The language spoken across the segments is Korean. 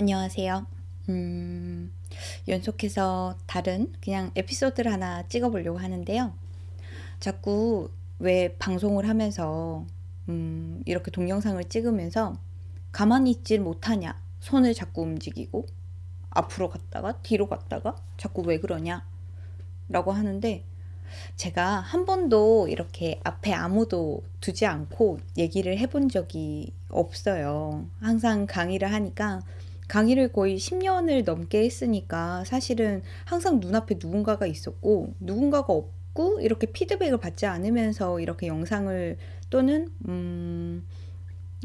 안녕하세요. 음, 연속해서 다른 그냥 에피소드를 하나 찍어보려고 하는데요. 자꾸 왜 방송을 하면서 음, 이렇게 동영상을 찍으면서 가만히 있질 못하냐. 손을 자꾸 움직이고 앞으로 갔다가 뒤로 갔다가 자꾸 왜 그러냐. 라고 하는데 제가 한 번도 이렇게 앞에 아무도 두지 않고 얘기를 해본 적이 없어요. 항상 강의를 하니까 강의를 거의 10년을 넘게 했으니까 사실은 항상 눈앞에 누군가가 있었고 누군가가 없고 이렇게 피드백을 받지 않으면서 이렇게 영상을 또는 음,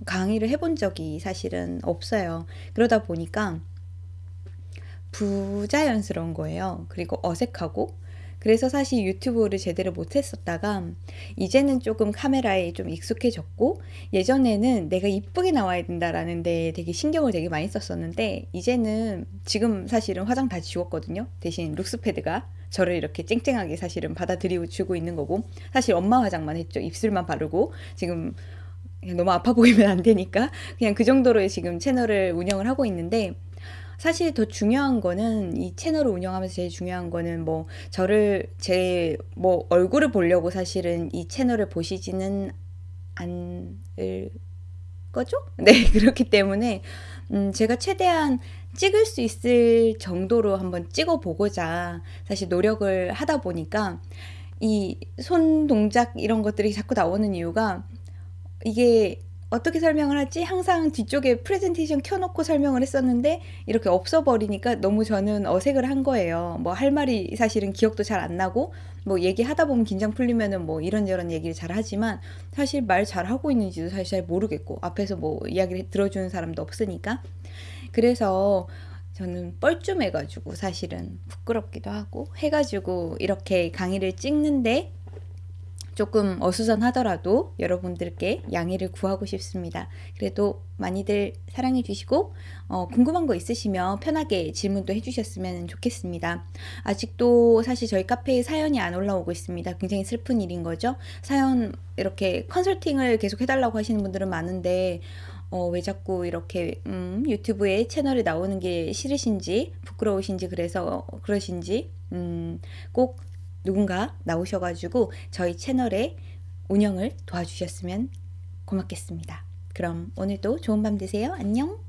강의를 해본 적이 사실은 없어요. 그러다 보니까 부자연스러운 거예요. 그리고 어색하고 그래서 사실 유튜브를 제대로 못했었다가 이제는 조금 카메라에 좀 익숙해졌고 예전에는 내가 이쁘게 나와야 된다라는 데 되게 신경을 되게 많이 썼었는데 이제는 지금 사실은 화장 다 지웠거든요. 대신 룩스패드가 저를 이렇게 쨍쨍하게 사실은 받아들이고 주고 있는 거고 사실 엄마 화장만 했죠. 입술만 바르고 지금 너무 아파 보이면 안 되니까 그냥 그 정도로 지금 채널을 운영을 하고 있는데 사실 더 중요한 거는 이 채널을 운영하면서 제일 중요한 거는 뭐 저를 제 뭐 얼굴을 보려고 사실은 이 채널을 보시지는 않을 거죠? 네, 그렇기 때문에 음, 제가 최대한 찍을 수 있을 정도로 한번 찍어 보고자 사실 노력을 하다 보니까 이 손 동작 이런 것들이 자꾸 나오는 이유가 이게 어떻게 설명을 하지? 항상 뒤쪽에 프레젠테이션 켜놓고 설명을 했었는데 이렇게 없어버리니까 너무 저는 어색을 한 거예요. 뭐 할 말이 사실은 기억도 잘 안 나고 뭐 얘기하다 보면 긴장 풀리면은 뭐 이런저런 얘기를 잘 하지만 사실 말 잘 하고 있는지도 사실 잘 모르겠고 앞에서 뭐 이야기를 들어주는 사람도 없으니까 그래서 저는 뻘쭘해가지고 사실은 부끄럽기도 하고 해가지고 이렇게 강의를 찍는데 조금 어수선하더라도 여러분들께 양해를 구하고 싶습니다. 그래도 많이들 사랑해 주시고 어, 궁금한 거 있으시면 편하게 질문도 해주셨으면 좋겠습니다. 아직도 사실 저희 카페에 사연이 안 올라오고 있습니다. 굉장히 슬픈 일인 거죠. 사연 이렇게 컨설팅을 계속 해달라고 하시는 분들은 많은데 어, 왜 자꾸 이렇게 음, 유튜브에 채널에 나오는 게 싫으신지 부끄러우신지 그래서 그러신지 음, 꼭 누군가 나오셔가지고 저희 채널의 운영을 도와주셨으면 고맙겠습니다. 그럼 오늘도 좋은 밤 되세요. 안녕!